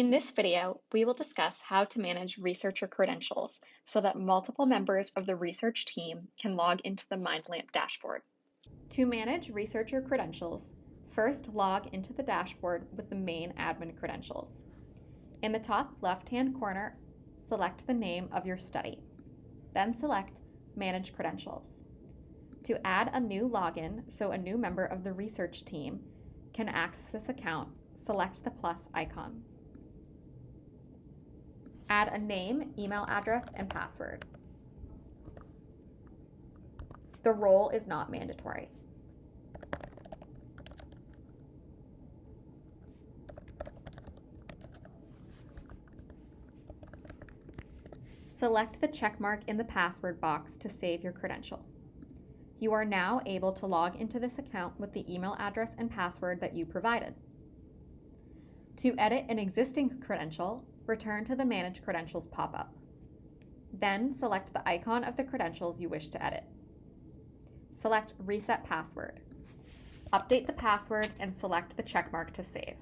In this video, we will discuss how to manage researcher credentials so that multiple members of the research team can log into the MindLamp dashboard. To manage researcher credentials, first log into the dashboard with the main admin credentials. In the top left-hand corner, select the name of your study. Then select Manage Credentials. To add a new login so a new member of the research team can access this account, select the plus icon. Add a name, email address, and password. The role is not mandatory. Select the checkmark in the password box to save your credential. You are now able to log into this account with the email address and password that you provided. To edit an existing credential, return to the Manage Credentials pop-up. Then select the icon of the credentials you wish to edit. Select Reset Password. Update the password and select the checkmark to save.